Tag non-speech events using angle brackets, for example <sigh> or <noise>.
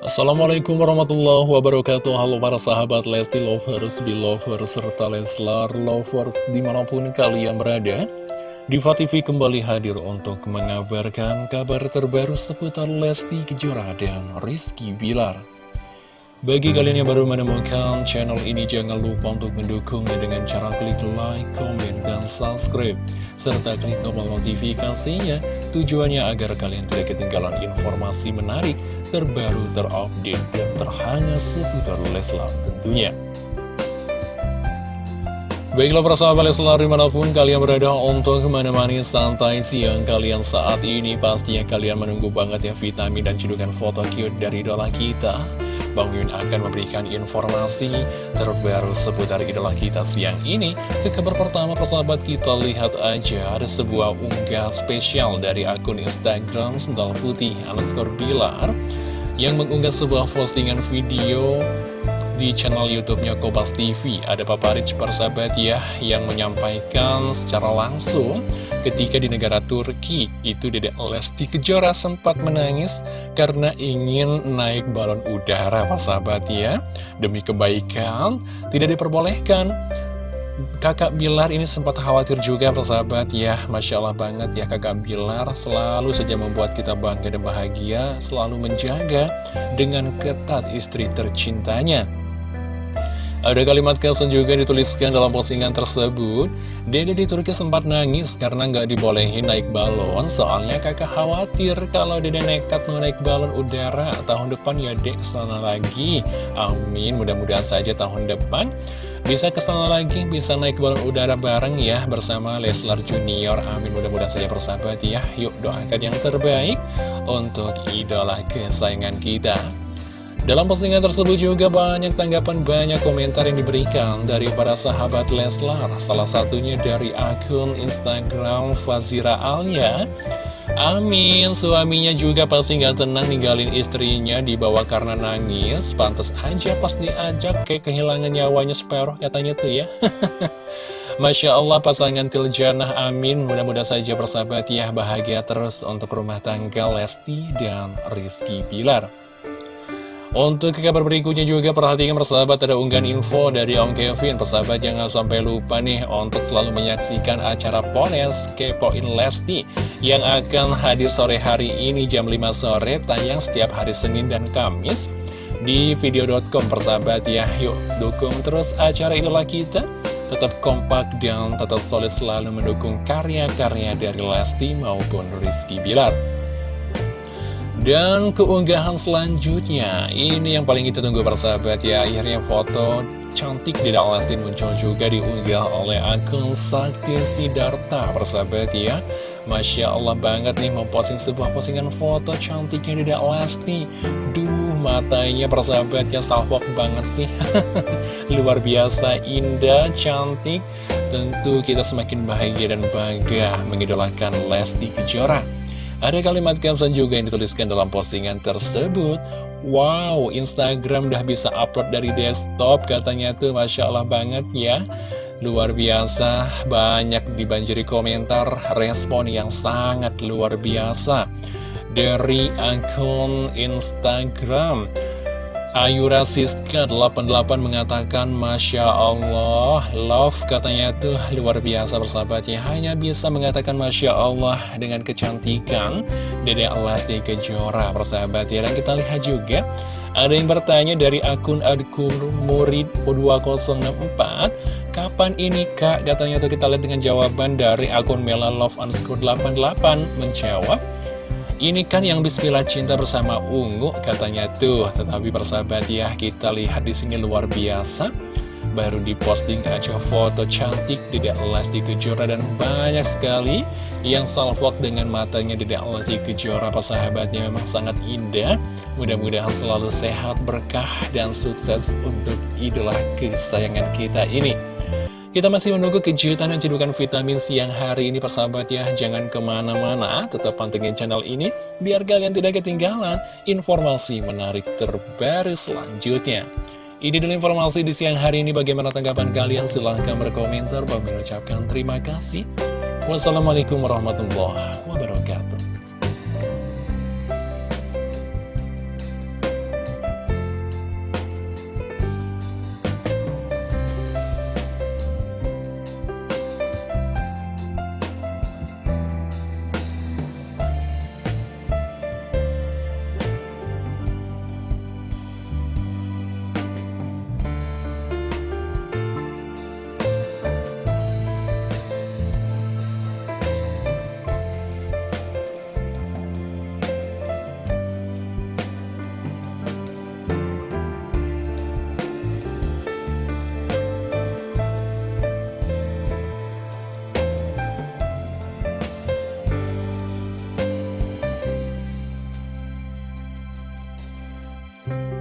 Assalamualaikum warahmatullahi wabarakatuh Halo para sahabat Lesti Lovers, Belovers, serta Leslar Lovers di mana pun kalian berada Diva TV kembali hadir untuk mengabarkan kabar terbaru seputar Lesti Kejora dan Rizky Bilar bagi kalian yang baru menemukan channel ini, jangan lupa untuk mendukungnya dengan cara klik like, comment, dan subscribe. Serta klik tombol notifikasinya, tujuannya agar kalian tidak ketinggalan informasi menarik, terbaru, terupdate, dan terhangat seputar Leslar tentunya. Baiklah para sahabat Leslar di mana pun kalian berada untuk menemani santai siang kalian saat ini Pastinya kalian menunggu banget ya vitamin dan cedukan foto cute dari idola kita Bang Yun akan memberikan informasi terbaru seputar idola kita siang ini. Ke kabar pertama persahabat kita lihat aja ada sebuah unggah spesial dari akun Instagram Sendal Putih underscore Bilar yang mengunggah sebuah postingan video di channel YouTube-nya Kopas TV. Ada Papa Rich persahabat ya yang menyampaikan secara langsung ketika di negara Turki itu Dedek Lesti Kejora sempat menangis karena ingin naik balon udara persahabat ya. Demi kebaikan tidak diperbolehkan. Kakak Bilar ini sempat khawatir juga persahabat. Ya Masya Allah banget ya kakak Bilar. Selalu saja membuat kita bangga dan bahagia Selalu menjaga dengan ketat istri tercintanya. Ada kalimat caption juga dituliskan dalam postingan tersebut. Dede di Turki sempat nangis karena nggak dibolehin naik balon. Soalnya kakak khawatir kalau dede nekat mau naik balon udara. Tahun depan ya dek ke sana lagi. Amin. Mudah-mudahan saja tahun depan Bisa ke sana lagi, bisa naik balon udara bareng ya Bersama Leslar Junior Amin mudah-mudahan saja persahabat ya Yuk doakan yang terbaik untuk idola kesayangan kita dalam postingan tersebut juga banyak tanggapan, banyak komentar yang diberikan dari para sahabat Leslar. Salah satunya dari akun Instagram Fazira Alia. Amin, suaminya juga pasti nggak tenang ninggalin istrinya dibawa karena nangis. Pantas aja pas diajak kayak kehilangan nyawanya separuh katanya tuh ya. <laughs> Masya Allah pasangan Tiljanah amin Mudah-mudahan saja bersahabat ya Bahagia terus untuk rumah tangga Lesti dan Rizky Pilar untuk kabar berikutnya juga perhatikan persahabat ada unggahan info dari Om Kevin. Persahabat jangan sampai lupa nih untuk selalu menyaksikan acara Pones Kepoin Lesti Yang akan hadir sore hari ini jam 5 sore tayang setiap hari Senin dan Kamis Di video.com persahabat ya yuk dukung terus acara idola kita. Tetap kompak dan tetap solid selalu mendukung karya-karya dari Lesti maupun Rizky Bilar dan keunggahan selanjutnya, ini yang paling kita tunggu persahabat ya, akhirnya foto cantik di Lesti muncul juga diunggah oleh akun Sakti Sidarta persahabat ya. Masya Allah banget nih memposting sebuah postingan foto cantiknya di Lesti. Duh matanya persahabatnya salvok banget sih. <laughs> Luar biasa indah, cantik. Tentu kita semakin bahagia dan bangga mengidolakan Lesti Kejora. Ada kalimat caption juga yang dituliskan dalam postingan tersebut. Wow, Instagram udah bisa upload dari desktop katanya tuh. Masya Allah banget ya. Luar biasa, banyak dibanjiri komentar respon yang sangat luar biasa. Dari akun Instagram Ayura Siska 88 mengatakan Masya Allah Love katanya tuh luar biasa bersahabatnya. Hanya bisa mengatakan Masya Allah Dengan kecantikan. Dede Lesti Kejora bersahabat ya. Dan kita lihat juga Ada yang bertanya dari akun Adkur Murid 2064 Kapan ini kak? Katanya tuh kita lihat dengan jawaban dari akun Mela Love underscore 88 Menjawab ini kan yang bismillah cinta bersama Ungu katanya tuh, tetapi persahabat ya kita lihat di sini luar biasa. Baru diposting aja foto cantik Dedek Lesti Kejora dan banyak sekali yang salvok dengan matanya Dedek Lesti Kejora persahabatnya memang sangat indah. Mudah-mudahan selalu sehat, berkah, dan sukses untuk idola kesayangan kita ini. Kita masih menunggu kejutan dan cedukan vitamin siang hari ini persahabat ya. Jangan ke mana-mana, tetap pantengin channel ini Biar kalian tidak ketinggalan informasi menarik terbaru selanjutnya. Ini dulu informasi di siang hari ini. Bagaimana tanggapan kalian? Silahkan berkomentar. Bagi mengucapkan terima kasih. Wassalamualaikum warahmatullahi wabarakatuh Bye.